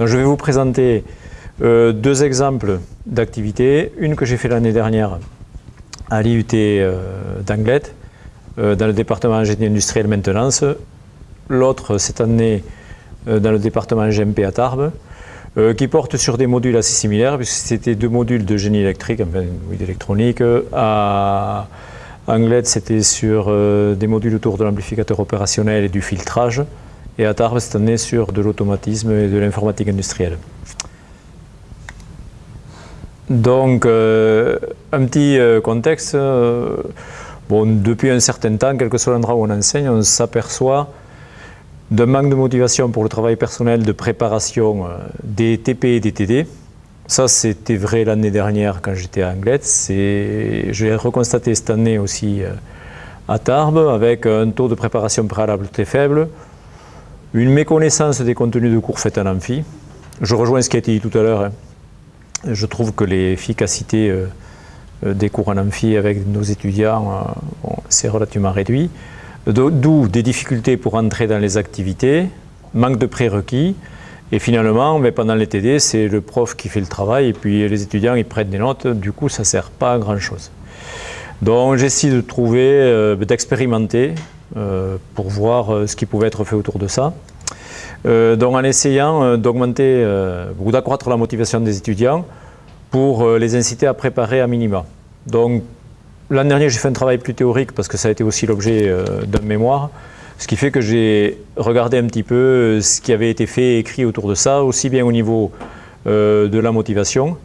je vais vous présenter euh, deux exemples d'activités. Une que j'ai fait l'année dernière à l'IUT euh, d'Anglette, euh, dans le département ingénierie industrielle maintenance. L'autre cette année dans le département GMP à Tarbes, qui porte sur des modules assez similaires, puisque c'était deux modules de génie électrique, enfin oui, d'électronique. À Anglette, c'était sur des modules autour de l'amplificateur opérationnel et du filtrage et à Tarbes cette année sur de l'automatisme et de l'informatique industrielle. Donc, euh, un petit euh, contexte. Euh, bon, depuis un certain temps, quel que soit l'endroit où on enseigne, on s'aperçoit d'un manque de motivation pour le travail personnel de préparation des TP et des TD. Ça, c'était vrai l'année dernière quand j'étais à Anglette. J'ai reconstaté cette année aussi à Tarbes avec un taux de préparation préalable très faible, une méconnaissance des contenus de cours faits en amphi. Je rejoins ce qui a été dit tout à l'heure. Hein. Je trouve que l'efficacité euh, euh, des cours en amphi avec nos étudiants, euh, c'est relativement réduit. D'où des difficultés pour entrer dans les activités, manque de prérequis, et finalement, mais pendant les TD, c'est le prof qui fait le travail, et puis les étudiants, ils prennent des notes, du coup, ça ne sert pas à grand-chose. Donc j'essaie de trouver, d'expérimenter, pour voir ce qui pouvait être fait autour de ça. Euh, donc en essayant euh, d'augmenter euh, ou d'accroître la motivation des étudiants pour les inciter à préparer à minima. Donc l'an dernier j'ai fait un travail plus théorique parce que ça a été aussi l'objet d'un mémoire, ce qui fait que j'ai regardé un petit peu ce qui avait été fait et écrit autour de ça, aussi bien au niveau de la motivation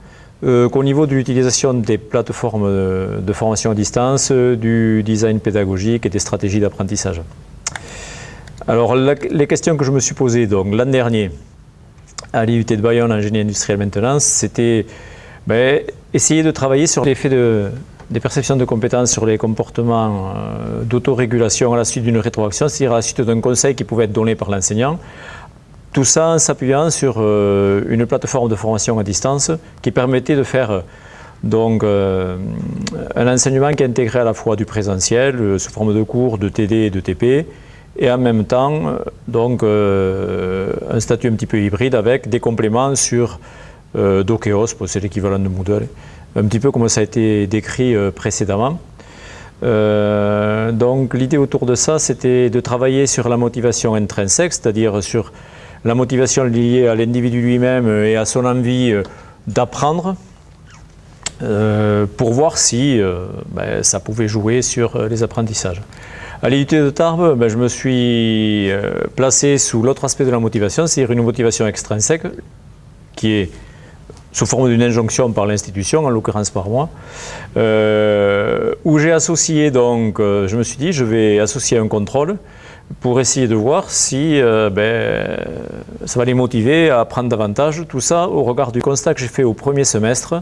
qu'au niveau de l'utilisation des plateformes de formation à distance, du design pédagogique et des stratégies d'apprentissage. Alors, les questions que je me suis posées l'an dernier à l'IUT de Bayonne en génie industriel maintenance, c'était ben, essayer de travailler sur l'effet de, des perceptions de compétences sur les comportements euh, d'autorégulation à la suite d'une rétroaction, c'est-à-dire à la suite d'un conseil qui pouvait être donné par l'enseignant. Tout ça en s'appuyant sur euh, une plateforme de formation à distance qui permettait de faire donc, euh, un enseignement qui intégrait à la fois du présentiel, sous forme de cours, de TD et de TP, et en même temps euh, donc, euh, un statut un petit peu hybride avec des compléments sur euh, Dokeos, c'est l'équivalent de Moodle, un petit peu comme ça a été décrit précédemment. donc l'idée autour de ça, c'était de travailler sur la motivation intrinsèque, c'est-à-dire sur la motivation liée à l'individu lui-même et à son envie d'apprendre, pour voir si ben, ça pouvait jouer sur les apprentissages. À l'IUT de Tarbes, ben, je me suis euh, placé sous l'autre aspect de la motivation, c'est-à-dire une motivation extrinsèque qui est sous forme d'une injonction par l'institution, en l'occurrence par moi, euh, où j'ai associé donc, euh, je me suis dit, je vais associer un contrôle pour essayer de voir si ben, ça va les motiver à apprendre davantage, tout ça au regard du constat que j'ai fait au premier semestre,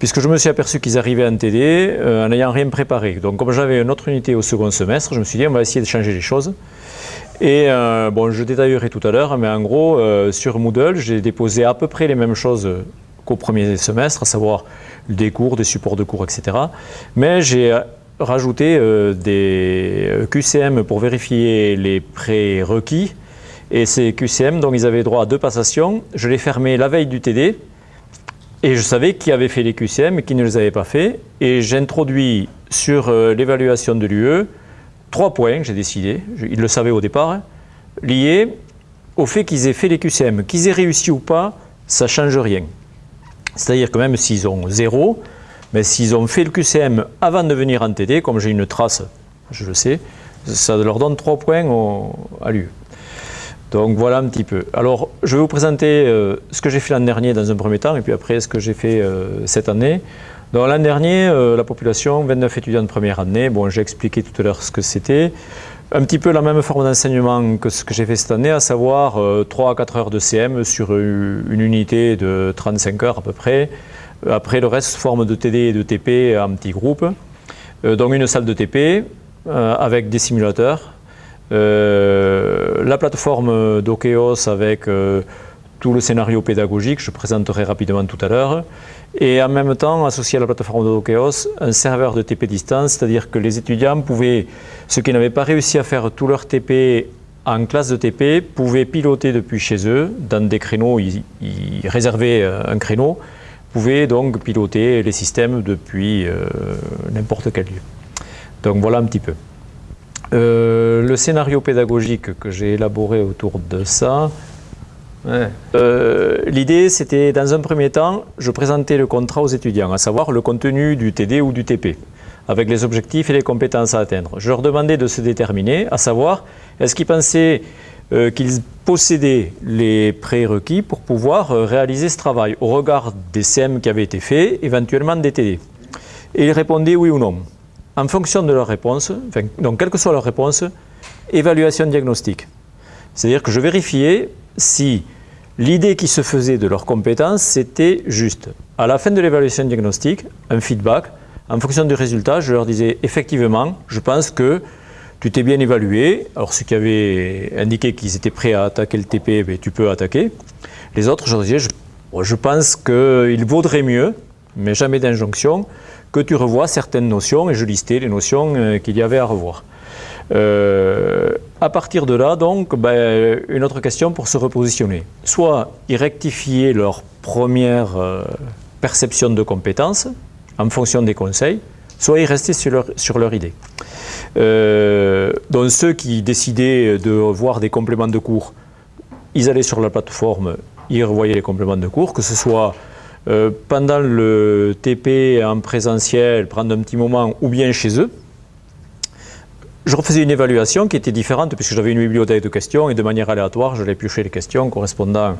puisque je me suis aperçu qu'ils arrivaient en TD euh, en n'ayant rien préparé. Donc comme j'avais une autre unité au second semestre, je me suis dit on va essayer de changer les choses. Et euh, bon, je détaillerai tout à l'heure, mais en gros, euh, sur Moodle, j'ai déposé à peu près les mêmes choses qu'au premier semestre, à savoir des cours, des supports de cours, etc. Mais j'ai rajouté des QCM pour vérifier les prérequis. Et ces QCM, donc ils avaient droit à deux passations. Je les fermais la veille du TD, et je savais qui avait fait les QCM et qui ne les avait pas fait. Et j'introduis sur euh, l'évaluation de l'UE trois points, j'ai décidé, ils le savaient au départ, hein, liés au fait qu'ils aient fait les QCM. Qu'ils aient réussi ou pas, ça ne change rien. C'est-à-dire que même s'ils ont zéro, mais s'ils ont fait le QCM avant de venir en TD, comme j'ai une trace, je le sais, ça leur donne trois points à l'UE. Donc voilà un petit peu. Alors je vais vous présenter euh, ce que j'ai fait l'an dernier dans un premier temps et puis après ce que j'ai fait euh, cette année. Donc l'an dernier, euh, la population, 29 étudiants de première année, bon j'ai expliqué tout à l'heure ce que c'était. Un petit peu la même forme d'enseignement que ce que j'ai fait cette année, à savoir 3 à 4 heures de CM sur une unité de 35 heures à peu près. Après le reste, forme de TD et de TP en petits groupes. donc une salle de TP avec des simulateurs. Euh, la plateforme d'Okeos avec euh, tout le scénario pédagogique, je présenterai rapidement tout à l'heure, et en même temps, associé à la plateforme d'Okeos, un serveur de TP distance, c'est-à-dire que les étudiants pouvaient, ceux qui n'avaient pas réussi à faire tout leur TP en classe de TP pouvaient piloter depuis chez eux, dans des créneaux, ils, réservaient euh, un créneau, pouvaient donc piloter les systèmes depuis euh, n'importe quel lieu. Donc voilà un petit peu. Euh, le scénario pédagogique que j'ai élaboré autour de ça, l'idée c'était dans un premier temps, je présentais le contrat aux étudiants, à savoir le contenu du TD ou du TP avec les objectifs et les compétences à atteindre. Je leur demandais de se déterminer, à savoir, est-ce qu'ils pensaient euh, qu'ils possédaient les prérequis pour pouvoir euh, réaliser ce travail, au regard des CM qui avaient été faits, éventuellement des TD. Et ils répondaient oui ou non. En fonction de leur réponse, donc quelle que soit leur réponse, évaluation diagnostique. C'est-à-dire que je vérifiais si l'idée qui se faisait de leurs compétences, c'était juste. À la fin de l'évaluation diagnostique, un feedback, en fonction du résultat, je leur disais effectivement, je pense que tu t'es bien évalué. Alors ceux qui avaient indiqué qu'ils étaient prêts à attaquer le TP, ben, tu peux attaquer. Les autres, je disais, je, pense qu'il vaudrait mieux, mais jamais d'injonction, que tu revoies certaines notions, et je listais les notions euh, qu'il y avait à revoir. Euh, à partir de là, donc, ben, une autre question pour se repositionner. Soit ils rectifiaient leur première euh, perception de compétence, en fonction des conseils, soit ils restaient sur leur, idée. Euh, donc ceux qui décidaient de voir des compléments de cours, ils allaient sur la plateforme, ils revoyaient les compléments de cours, que ce soit euh, pendant le TP en présentiel, prendre un petit moment, ou bien chez eux. Je refaisais une évaluation qui était différente puisque j'avais une bibliothèque de questions et de manière aléatoire, je piocher les questions correspondant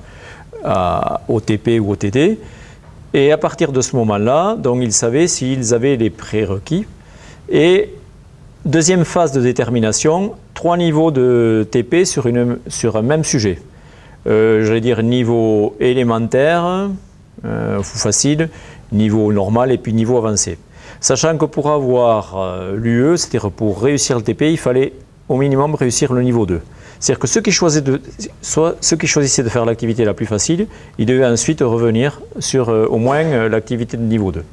au TP ou au TD. Et à partir de ce moment-là, donc ils savaient s'ils avaient les prérequis. Et deuxième phase de détermination, trois niveaux de TP sur, un même sujet. Euh, J'allais dire niveau élémentaire, euh, facile, niveau normal et puis niveau avancé. Sachant que pour avoir euh, l'UE, c'est-à-dire pour réussir le TP, il fallait au minimum réussir le niveau 2. C'est-à-dire que ceux qui, choisissaient de faire l'activité la plus facile, ils devaient ensuite revenir sur euh, au moins euh, l'activité de niveau 2.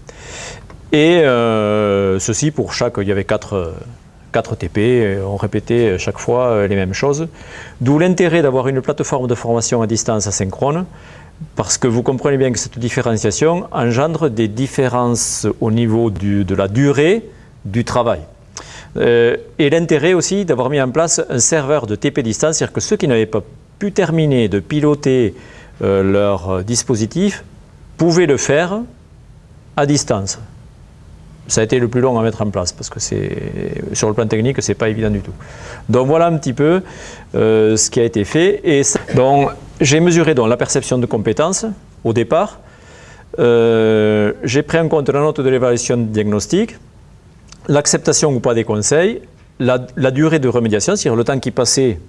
Et euh, ceci pour chaque, il y avait 4, 4 TP, on répétait chaque fois les mêmes choses. D'où l'intérêt d'avoir une plateforme de formation à distance asynchrone, parce que vous comprenez bien que cette différenciation engendre des différences au niveau de la durée du travail. Euh, et l'intérêt aussi d'avoir mis en place un serveur de TP distance, c'est-à-dire que ceux qui n'avaient pas pu terminer de piloter euh, leur dispositif pouvaient le faire à distance. Ça a été le plus long à mettre en place parce que sur le plan technique, ce n'est pas évident du tout. Donc voilà un petit peu euh, ce qui a été fait. Et donc j'ai mesuré donc, la perception de compétences au départ. j'ai pris en compte la note de l'évaluation diagnostique l'acceptation ou pas des conseils, la, durée de remédiation, c'est-à-dire le temps qui passait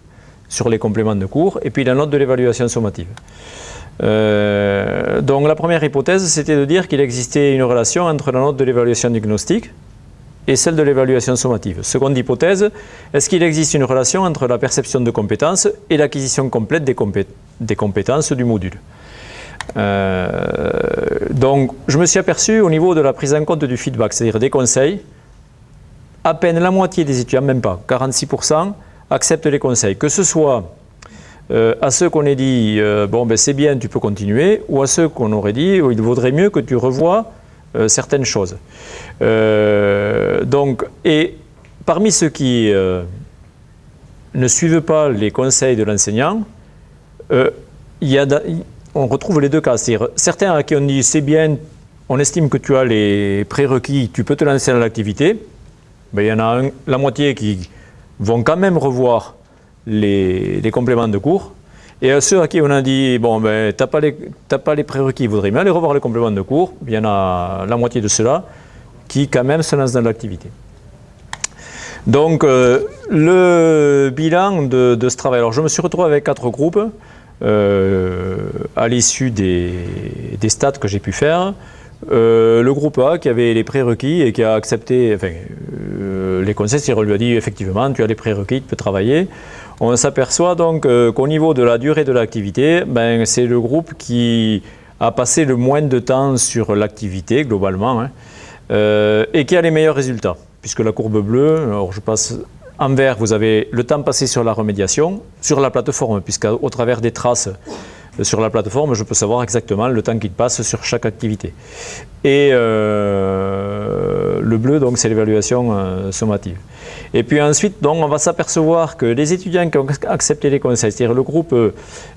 sur les compléments de cours, et puis la note de l'évaluation sommative. Euh, donc la première hypothèse, c'était de dire qu'il existait une relation entre la note de l'évaluation diagnostique et celle de l'évaluation sommative. Seconde hypothèse, est-ce qu'il existe une relation entre la perception de compétences et l'acquisition complète des, compétences du module? Euh, Donc je me suis aperçu au niveau de la prise en compte du feedback, c'est-à-dire des conseils, à peine la moitié des étudiants, même pas, 46%, acceptent les conseils. Que ce soit euh, à ceux qu'on ait dit euh, bon ben c'est bien, tu peux continuer, ou à ceux qu'on aurait dit oh, il vaudrait mieux que tu revoies euh, certaines choses. donc, et parmi ceux qui ne suivent pas les conseils de l'enseignant, on retrouve les deux cas. Certains à qui on dit c'est bien, on estime que tu as les prérequis, tu peux te lancer dans l'activité, ben, il y en a la moitié qui vont quand même revoir les, compléments de cours. Et à ceux à qui on a dit, bon, ben, tu n'as pas les, prérequis, ils voudraient bien aller revoir les compléments de cours, il y en a la moitié de ceux-là qui quand même se lancent dans l'activité. Donc, euh, le bilan de, ce travail. Alors, je me suis retrouvé avec quatre groupes euh, à l'issue des, des, stats que j'ai pu faire. Euh, le groupe A qui avait les prérequis et qui a accepté enfin, euh, les conseils, on lui a dit effectivement tu as les prérequis, tu peux travailler. On s'aperçoit donc euh, qu'au niveau de la durée de l'activité, ben, c'est le groupe qui a passé le moins de temps sur l'activité globalement hein, et qui a les meilleurs résultats. Puisque la courbe bleue, alors je passe En vert, vous avez le temps passé sur la remédiation, sur la plateforme, puisqu'au travers des traces sur la plateforme, je peux savoir exactement le temps qu'il passe sur chaque activité. Et euh, le bleu, donc, c'est l'évaluation euh, sommative. Et puis ensuite, donc, on va s'apercevoir que les étudiants qui ont accepté les conseils, c'est-à-dire le groupe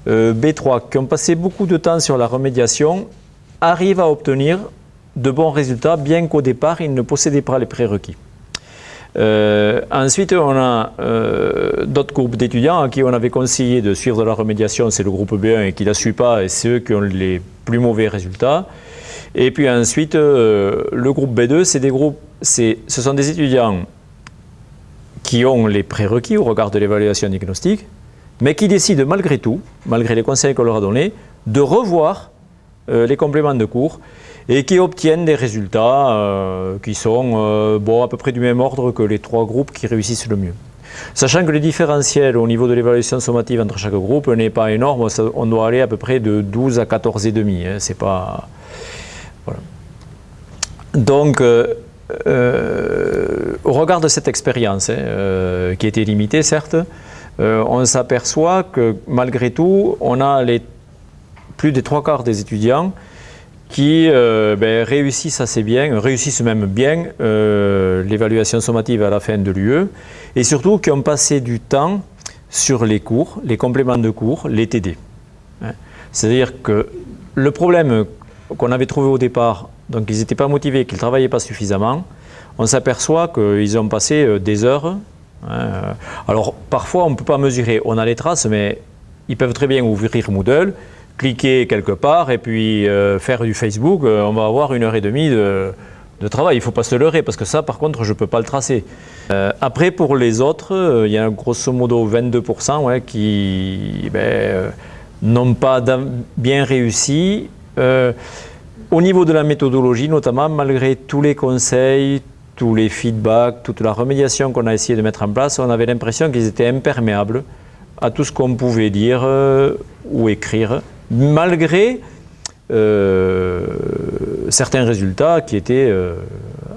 B3, qui ont passé beaucoup de temps sur la remédiation, arrivent à obtenir de bons résultats, bien qu'au départ, ils ne possédaient pas les prérequis. Euh, ensuite, on a euh, d'autres groupes d'étudiants à qui on avait conseillé de suivre la remédiation, c'est le groupe B1 et qui ne la suit pas, et c'est eux qui ont les plus mauvais résultats. Et puis ensuite, euh, le groupe B2, c'est des groupes, ce sont des étudiants qui ont les prérequis au regard de l'évaluation diagnostique, mais qui décident malgré tout, malgré les conseils qu'on leur a donnés, de revoir les compléments de cours et qui obtiennent des résultats euh, qui sont euh, bon, à peu près du même ordre que les trois groupes qui réussissent le mieux. Sachant que le différentiel au niveau de l'évaluation sommative entre chaque groupe n'est pas énorme, on doit aller à peu près de 12 à 14,5. Hein, c'est pas. Voilà. Donc, euh, au regard de cette expérience, hein, qui était limitée certes, on s'aperçoit que malgré tout, on a les, plus des trois quarts des étudiants qui euh, ben, réussissent assez bien, réussissent même bien euh, l'évaluation sommative à la fin de l'UE, et surtout qui ont passé du temps sur les cours, les compléments de cours, les TD. Hein. C'est-à-dire que le problème qu'on avait trouvé au départ, donc ils n'étaient pas motivés, qu'ils ne travaillaient pas suffisamment, on s'aperçoit qu'ils ont passé euh, des heures. Hein. Alors parfois on ne peut pas mesurer, on a les traces, mais ils peuvent très bien ouvrir Moodle, cliquer quelque part et puis euh, faire du Facebook, euh, on va avoir une heure et demie de, travail. Il ne faut pas se leurrer parce que ça, par contre, je ne peux pas le tracer. Euh, après, pour les autres, il y a grosso modo 22% ouais, qui ben, n'ont pas bien réussi. au niveau de la méthodologie, notamment, malgré tous les conseils, tous les feedbacks, toute la remédiation qu'on a essayé de mettre en place, on avait l'impression qu'ils étaient imperméables à tout ce qu'on pouvait dire ou écrire malgré euh, certains résultats qui étaient euh,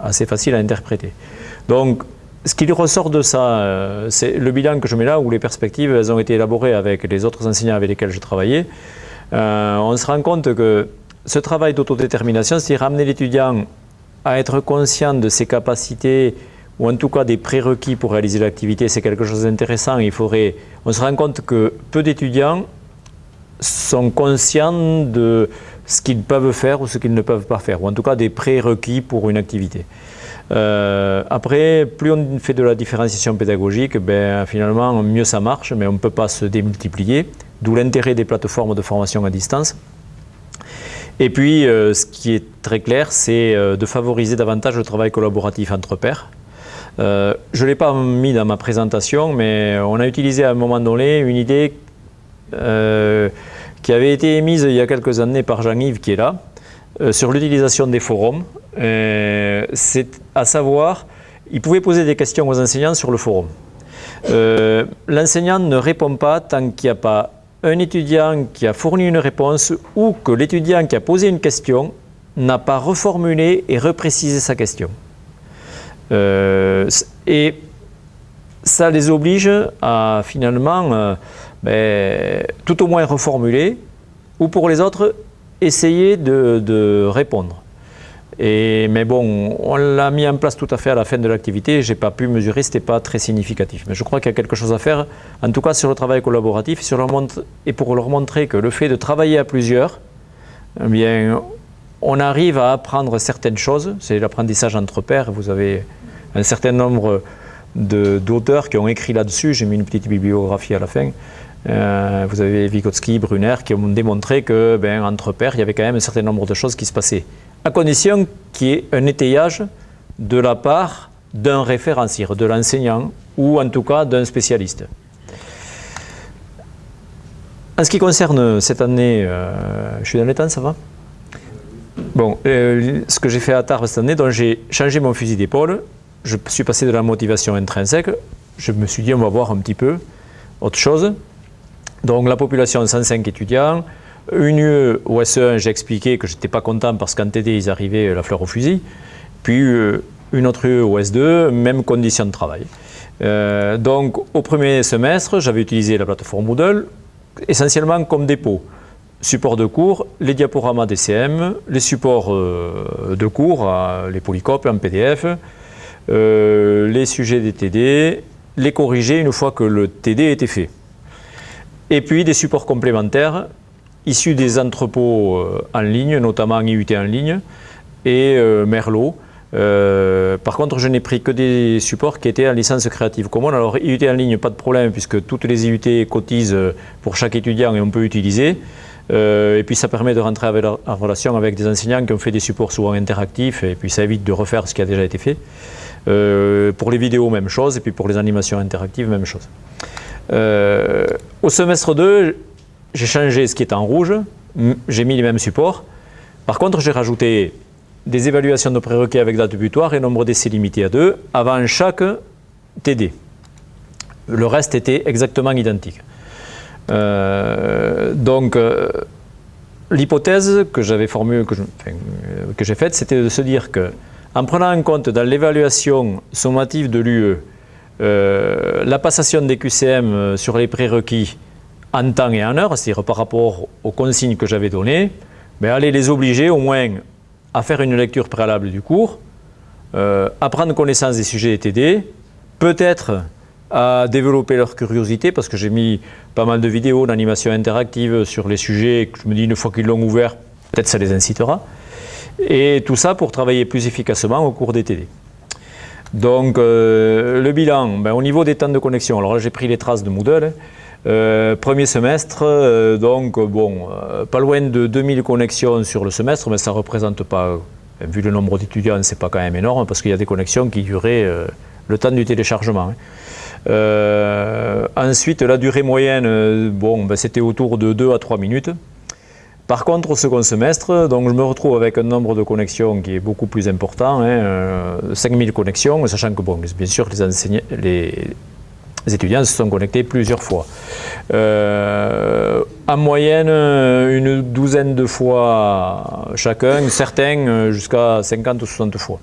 assez faciles à interpréter. Donc, ce qui ressort de ça, euh, c'est le bilan que je mets là, où les perspectives ont été élaborées avec les autres enseignants avec lesquels je travaillais. on se rend compte que ce travail d'autodétermination, c'est ramener l'étudiant à être conscient de ses capacités, ou en tout cas des prérequis pour réaliser l'activité, c'est quelque chose d'intéressant. On se rend compte que peu d'étudiants sont conscients de ce qu'ils peuvent faire ou ce qu'ils ne peuvent pas faire, ou en tout cas des prérequis pour une activité. Euh, après, plus on fait de la différenciation pédagogique, ben, finalement, mieux ça marche, mais on ne peut pas se démultiplier, d'où l'intérêt des plateformes de formation à distance. Et puis, euh, ce qui est très clair, c'est euh, de favoriser davantage le travail collaboratif entre pairs. je ne l'ai pas mis dans ma présentation, mais on a utilisé à un moment donné une idée euh, qui avait été émise il y a quelques années par Jean-Yves qui est là, euh, sur l'utilisation des forums. Euh, c'est à savoir, il pouvait poser des questions aux enseignants sur le forum. L'enseignant ne répond pas tant qu'il n'y a pas un étudiant qui a fourni une réponse ou que l'étudiant qui a posé une question n'a pas reformulé et reprécisé sa question. et ça les oblige à finalement ben, tout au moins reformuler, ou pour les autres, essayer de, répondre. Et, mais bon, on l'a mis en place tout à fait à la fin de l'activité, je n'ai pas pu mesurer, ce n'était pas très significatif. Mais je crois qu'il y a quelque chose à faire, en tout cas sur le travail collaboratif, sur et pour leur montrer que le fait de travailler à plusieurs, eh bien, on arrive à apprendre certaines choses, c'est l'apprentissage entre pairs, vous avez un certain nombre d'auteurs qui ont écrit là-dessus, j'ai mis une petite bibliographie à la fin, euh, vous avez Vygotsky, Brunner qui ont démontré que ben, entre pairs, il y avait quand même un certain nombre de choses qui se passaient. À condition qu'il y ait un étayage de la part d'un référencier, de l'enseignant ou en tout cas d'un spécialiste. En ce qui concerne cette année, euh, je suis dans les temps, ça va? Bon, euh, ce que j'ai fait à Tarbes cette année, donc j'ai changé mon fusil d'épaule, je suis passé de la motivation intrinsèque, je me suis dit on va voir un petit peu autre chose. Donc la population 105 étudiants, une UE au SE1, j'ai expliqué que je n'étais pas content parce qu'en TD, ils arrivaient la fleur au fusil. Puis euh, une autre UE au S2, même condition de travail. donc au premier semestre, j'avais utilisé la plateforme Moodle essentiellement comme dépôt. Support de cours, les diaporamas DCM, les supports de cours, les polycopes en PDF, les sujets des TD, les corriger une fois que le TD était fait. Et puis des supports complémentaires issus des entrepôts euh, en ligne, notamment IUT en ligne et euh, Merlot. Euh, par contre, je n'ai pris que des supports qui étaient en licence Creative Commons. Alors, IUT en ligne, pas de problème, puisque toutes les IUT cotisent pour chaque étudiant et on peut utiliser. et puis, ça permet de rentrer en relation avec des enseignants qui ont fait des supports souvent interactifs, et puis ça évite de refaire ce qui a déjà été fait. pour les vidéos, même chose, et puis pour les animations interactives, même chose. Au semestre 2, j'ai changé ce qui est en rouge, j'ai mis les mêmes supports. Par contre, j'ai rajouté des évaluations de prérequis avec date butoir et nombre d'essais limité à 2 avant chaque TD. Le reste était exactement identique. Euh, donc, euh, l'hypothèse que j'avais formulée, que j'ai faite, c'était de se dire que, en prenant en compte dans l'évaluation sommative de l'UE, euh, la passation des QCM sur les prérequis en temps et en heure, c'est-à-dire par rapport aux consignes que j'avais données, aller les obliger au moins à faire une lecture préalable du cours, euh, à prendre connaissance des sujets TD, peut-être à développer leur curiosité, parce que j'ai mis pas mal de vidéos d'animation interactive sur les sujets, que je me dis une fois qu'ils l'ont ouvert, peut-être ça les incitera. Et tout ça pour travailler plus efficacement au cours des TD. Donc euh, le bilan, ben, au niveau des temps de connexion, alors là j'ai pris les traces de Moodle, euh, premier semestre, euh, donc bon, pas loin de 2000 connexions sur le semestre, mais ça ne représente pas, vu le nombre d'étudiants, c'est pas quand même énorme, parce qu'il y a des connexions qui duraient le temps du téléchargement. Hein. ensuite, la durée moyenne, bon, ben, c'était autour de 2 à 3 minutes. Par contre, au second semestre, donc je me retrouve avec un nombre de connexions qui est beaucoup plus important, hein, 5000 connexions, sachant que, bien sûr, les, étudiants se sont connectés plusieurs fois. Euh, en moyenne, une douzaine de fois chacun, certains euh, jusqu'à 50 ou 60 fois.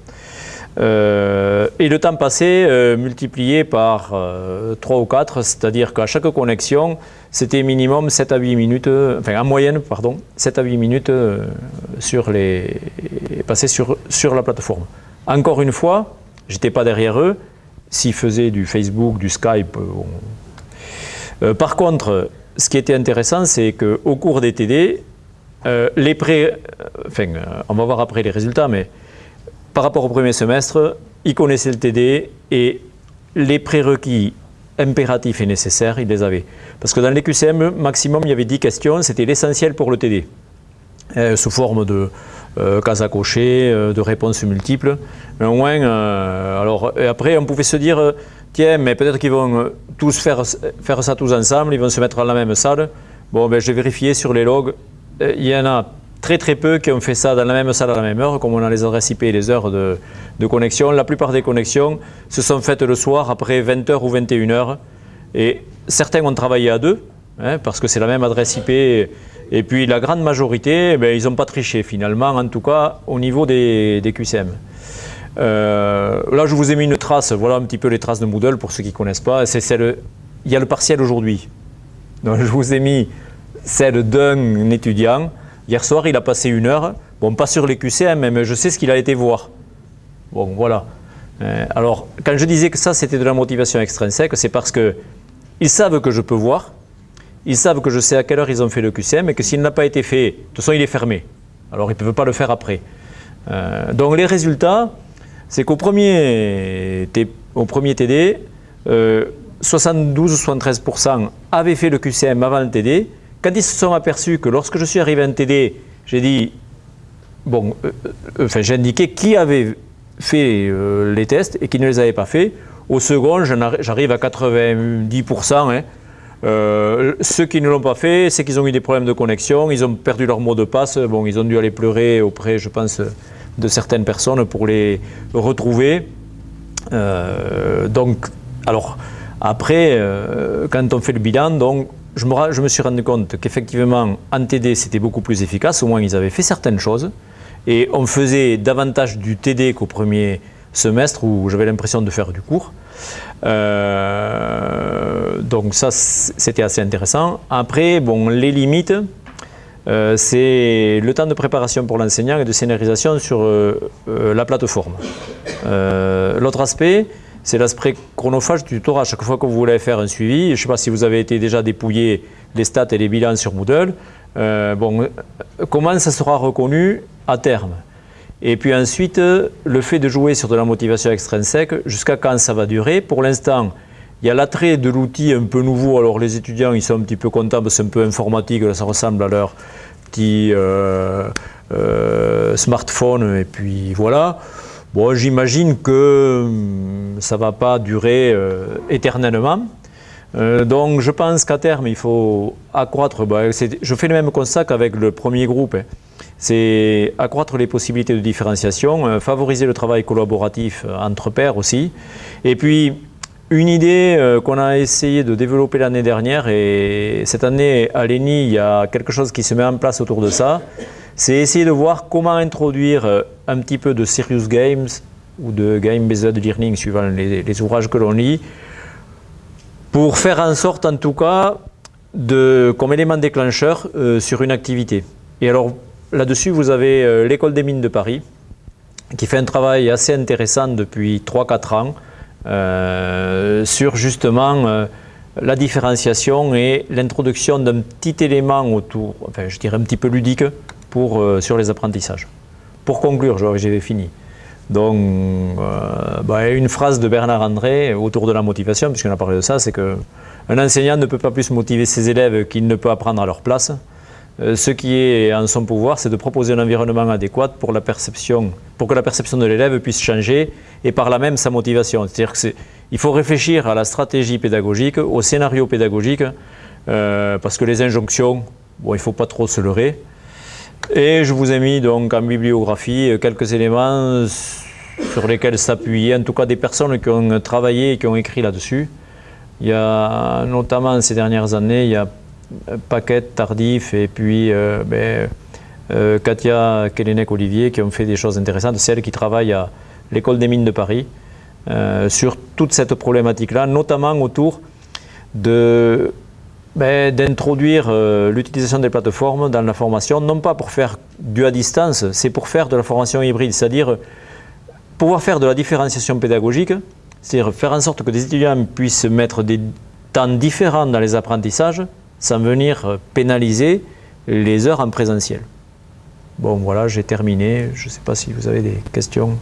Euh, et le temps passé multiplié par 3 ou 4, c'est-à-dire qu'à chaque connexion, c'était minimum 7 à 8 minutes, enfin en moyenne, pardon, 7 à 8 minutes sur les, passées sur, la plateforme. Encore une fois, j'étais pas derrière eux, s'ils faisaient du Facebook, du Skype. Euh, euh, par contre, ce qui était intéressant, c'est qu'au cours des TD, euh, les pré... enfin, on va voir après les résultats, mais par rapport au premier semestre, ils connaissaient le TD et les prérequis impératifs et nécessaires, ils les avaient. Parce que dans les QCM, maximum, il y avait 10 questions, c'était l'essentiel pour le TD, sous forme de euh, cases à cocher, euh, de réponses multiples. Mais au moins, euh, alors, après, on pouvait se dire, tiens, mais peut-être qu'ils vont tous faire, faire ça tous ensemble, ils vont se mettre dans la même salle. Bon, ben, j'ai vérifié sur les logs, il y en a très très peu qui ont fait ça dans la même salle à la même heure, comme on a les adresses IP et les heures de, connexion. La plupart des connexions se sont faites le soir après 20h ou 21h. Et certains ont travaillé à deux, hein, parce que c'est la même adresse IP et puis la grande majorité, eh ils n'ont pas triché finalement, en tout cas au niveau des, QCM. Euh, là, je vous ai mis une trace, voilà un petit peu les traces de Moodle pour ceux qui ne connaissent pas. Celle, il y a le partiel aujourd'hui. Donc je vous ai mis celle d'un étudiant. Hier soir, il a passé une heure. Bon, pas sur les QCM, mais je sais ce qu'il a été voir. Bon, voilà. Euh, alors, quand je disais que ça, c'était de la motivation extrinsèque, c'est parce qu'ils savent que je peux voir, ils savent que je sais à quelle heure ils ont fait le QCM et que s'il n'a pas été fait, de toute façon il est fermé. Alors ils ne peuvent pas le faire après. Euh, donc les résultats, c'est qu'au premier, premier TD, 72 ou 73% avaient fait le QCM avant le TD. Quand ils se sont aperçus que lorsque je suis arrivé en TD, j'ai dit, bon, euh, euh, enfin j'ai indiqué qui avait fait les tests et qui ne les avait pas fait. Au second, j'arrive à 90%. Hein, euh, ceux qui ne l'ont pas fait, c'est qu'ils ont eu des problèmes de connexion, ils ont perdu leur mot de passe, bon, ils ont dû aller pleurer auprès, je pense, de certaines personnes pour les retrouver. Euh, donc, alors, après, euh, quand on fait le bilan, donc, je me, suis rendu compte qu'effectivement, en TD, c'était beaucoup plus efficace, au moins ils avaient fait certaines choses, et on faisait davantage du TD qu'au premier semestre où j'avais l'impression de faire du cours. donc ça, c'était assez intéressant. Après, bon, les limites, c'est le temps de préparation pour l'enseignant et de scénarisation sur la plateforme. L'autre aspect, c'est l'aspect chronophage du tutorat. Chaque fois que vous voulez faire un suivi, je ne sais pas si vous avez été déjà dépouillé les stats et les bilans sur Moodle, euh, comment ça sera reconnu à terme? Et puis ensuite, le fait de jouer sur de la motivation extrinsèque, jusqu'à quand ça va durer? Pour l'instant, il y a l'attrait de l'outil un peu nouveau. Alors les étudiants, ils sont un petit peu contents, c'est un peu informatique, ça ressemble à leur petit euh, euh, smartphone, et puis voilà. Bon, j'imagine que hum, ça ne va pas durer euh, éternellement. Euh, donc je pense qu'à terme, il faut accroître, bah, je fais le même constat qu'avec le premier groupe, hein. c'est accroître les possibilités de différenciation, euh, favoriser le travail collaboratif entre pairs aussi, et puis une idée qu'on a essayé de développer l'année dernière, et cette année à l'ENI, il y a quelque chose qui se met en place autour de ça, c'est essayer de voir comment introduire euh, un petit peu de serious games ou de game-based learning, suivant les, ouvrages que l'on lit, pour faire en sorte, en tout cas, comme élément déclencheur euh, sur une activité. Et alors, là-dessus, vous avez euh, l'École des mines de Paris, qui fait un travail assez intéressant depuis 3-4 ans sur justement la différenciation et l'introduction d'un petit élément autour, enfin je dirais un petit peu ludique, euh, sur les apprentissages. Pour conclure, j'ai fini. Donc, euh, bah, une phrase de Bernard André autour de la motivation, puisqu'on a parlé de ça, c'est qu'un enseignant ne peut pas plus motiver ses élèves qu'il ne peut apprendre à leur place. Euh, ce qui est en son pouvoir, c'est de proposer un environnement adéquat pour, la perception, pour que la perception de l'élève puisse changer et par là même sa motivation. C'est-à-dire qu'il faut réfléchir à la stratégie pédagogique, au scénario pédagogique, parce que les injonctions, bon, il ne faut pas trop se leurrer. Et je vous ai mis donc en bibliographie quelques éléments sur lesquels s'appuyer, en tout cas des personnes qui ont travaillé et qui ont écrit là-dessus. Il y a notamment ces dernières années, il y a Paquet, Tardif et puis euh, ben, euh, Katia Kelenek-Olivier qui ont fait des choses intéressantes, celles qui travaillent à l'école des mines de Paris, euh, sur toute cette problématique-là, notamment autour de d'introduire euh, l'utilisation des plateformes dans la formation, non pas pour faire du à distance, c'est pour faire de la formation hybride, c'est-à-dire pouvoir faire de la différenciation pédagogique, c'est-à-dire faire en sorte que des étudiants puissent mettre des temps différents dans les apprentissages sans venir pénaliser les heures en présentiel. Bon voilà, j'ai terminé. Je ne sais pas si vous avez des questions.